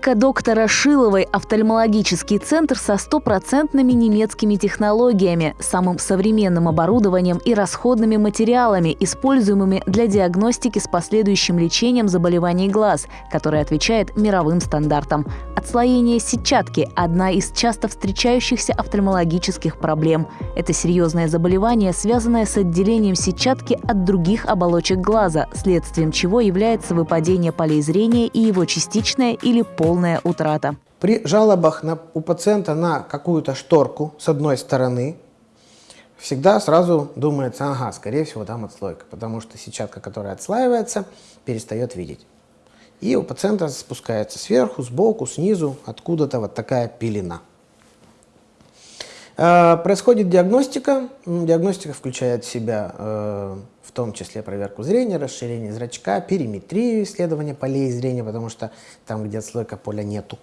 Клиника доктора Шиловой – офтальмологический центр со стопроцентными немецкими технологиями, самым современным оборудованием и расходными материалами, используемыми для диагностики с последующим лечением заболеваний глаз, который отвечает мировым стандартам. Отслоение сетчатки – одна из часто встречающихся офтальмологических проблем. Это серьезное заболевание, связанное с отделением сетчатки от других оболочек глаза, следствием чего является выпадение полей зрения и его частичное или полная утрата. При жалобах на, у пациента на какую-то шторку с одной стороны, всегда сразу думается, ага, скорее всего там отслойка, потому что сетчатка, которая отслаивается, перестает видеть. И у пациента спускается сверху, сбоку, снизу, откуда-то вот такая пелена. Э, происходит диагностика. Диагностика включает в себя э, в том числе проверку зрения, расширение зрачка, периметрию исследования полей зрения, потому что там, где отслойка поля, нету.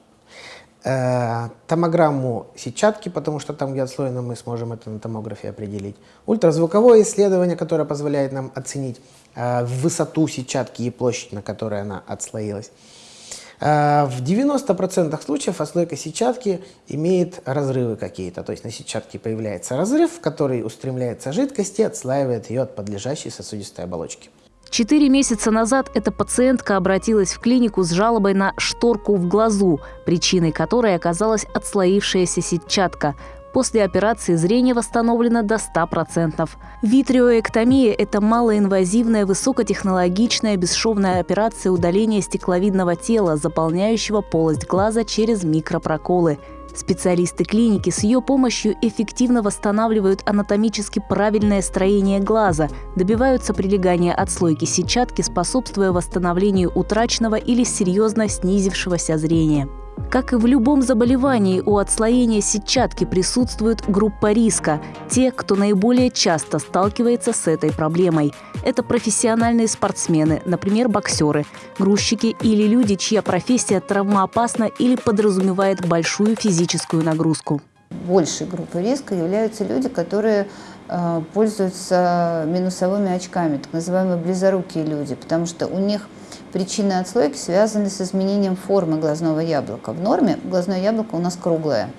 Э, томограмму сетчатки, потому что там, где отслоено, мы сможем это на томографе определить. Ультразвуковое исследование, которое позволяет нам оценить высоту сетчатки и площадь, на которой она отслоилась. А, в 90% случаев отслойка сетчатки имеет разрывы какие-то. То есть на сетчатке появляется разрыв, который устремляется жидкость и отслаивает ее от подлежащей сосудистой оболочки. Четыре месяца назад эта пациентка обратилась в клинику с жалобой на шторку в глазу, причиной которой оказалась отслоившаяся сетчатка. После операции зрение восстановлено до 100%. Витриоэктомия – это малоинвазивная, высокотехнологичная бесшовная операция удаления стекловидного тела, заполняющего полость глаза через микропроколы. Специалисты клиники с ее помощью эффективно восстанавливают анатомически правильное строение глаза, добиваются прилегания отслойки сетчатки, способствуя восстановлению утраченного или серьезно снизившегося зрения. Как и в любом заболевании, у отслоения сетчатки присутствует группа риска – те, кто наиболее часто сталкивается с этой проблемой. Это профессиональные спортсмены, например, боксеры, грузчики или люди, чья профессия травмоопасна или подразумевает большую физическую нагрузку. Большей группой риска являются люди, которые пользуются минусовыми очками, так называемые близорукие люди, потому что у них Причины отслойки связаны с изменением формы глазного яблока. В норме глазное яблоко у нас круглое,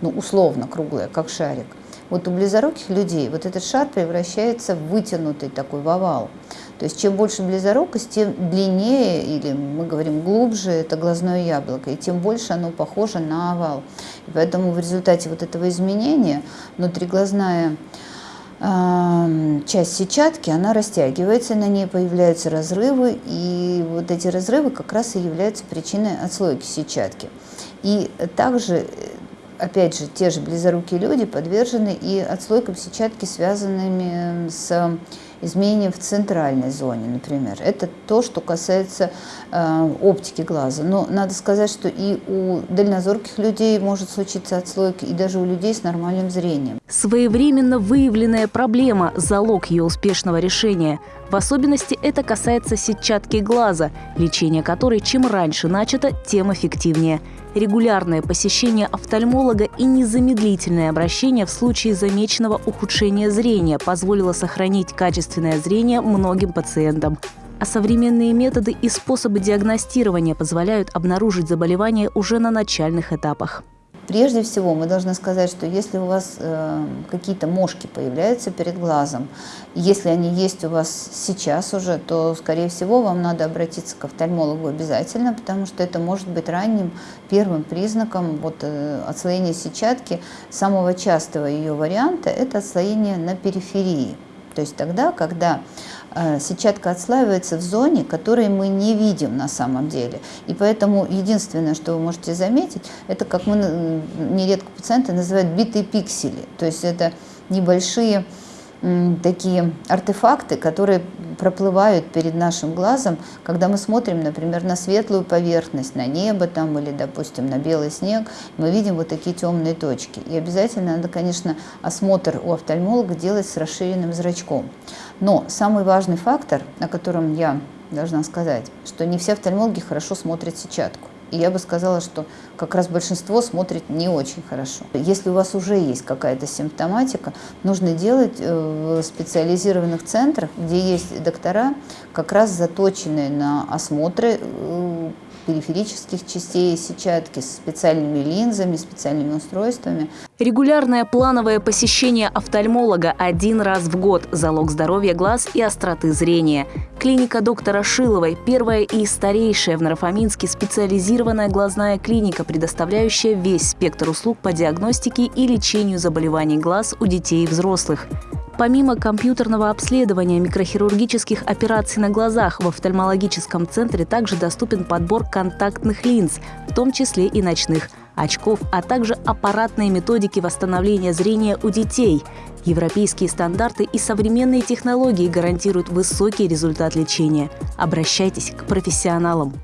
ну условно круглое, как шарик. Вот у близоруких людей вот этот шар превращается в вытянутый такой в овал. То есть чем больше близорукость, тем длиннее, или мы говорим глубже, это глазное яблоко, и тем больше оно похоже на овал. И поэтому в результате вот этого изменения внутриглазная часть сетчатки, она растягивается, на ней появляются разрывы, и вот эти разрывы как раз и являются причиной отслойки сетчатки. И также, опять же, те же близорукие люди подвержены и отслойкам сетчатки, связанными с изменения в центральной зоне, например. Это то, что касается э, оптики глаза. Но надо сказать, что и у дальнозорких людей может случиться отслойка, и даже у людей с нормальным зрением. Своевременно выявленная проблема – залог ее успешного решения. В особенности это касается сетчатки глаза, лечение которой чем раньше начато, тем эффективнее – регулярное посещение офтальмолога и незамедлительное обращение в случае замеченного ухудшения зрения позволило сохранить качественное зрение многим пациентам. А современные методы и способы диагностирования позволяют обнаружить заболевание уже на начальных этапах. Прежде всего, мы должны сказать, что если у вас э, какие-то мошки появляются перед глазом, если они есть у вас сейчас уже, то, скорее всего, вам надо обратиться к офтальмологу обязательно, потому что это может быть ранним первым признаком вот, э, отслоения сетчатки. Самого частого ее варианта – это отслоение на периферии. То есть тогда, когда сетчатка отслаивается в зоне, которой мы не видим на самом деле. И поэтому единственное, что вы можете заметить, это, как мы нередко пациенты называют битые пиксели. То есть это небольшие такие артефакты, которые проплывают перед нашим глазом, когда мы смотрим, например, на светлую поверхность, на небо там или, допустим, на белый снег, мы видим вот такие темные точки. И обязательно надо, конечно, осмотр у офтальмолога делать с расширенным зрачком. Но самый важный фактор, о котором я должна сказать, что не все офтальмологи хорошо смотрят сетчатку. Я бы сказала, что как раз большинство смотрит не очень хорошо. Если у вас уже есть какая-то симптоматика, нужно делать э, в специализированных центрах, где есть доктора, как раз заточенные на осмотры, э, периферических частей сетчатки с специальными линзами, специальными устройствами. Регулярное плановое посещение офтальмолога один раз в год – залог здоровья глаз и остроты зрения. Клиника доктора Шиловой – первая и старейшая в Нарафаминске специализированная глазная клиника, предоставляющая весь спектр услуг по диагностике и лечению заболеваний глаз у детей и взрослых. Помимо компьютерного обследования микрохирургических операций на глазах, в офтальмологическом центре также доступен подбор контактных линз, в том числе и ночных, очков, а также аппаратные методики восстановления зрения у детей. Европейские стандарты и современные технологии гарантируют высокий результат лечения. Обращайтесь к профессионалам.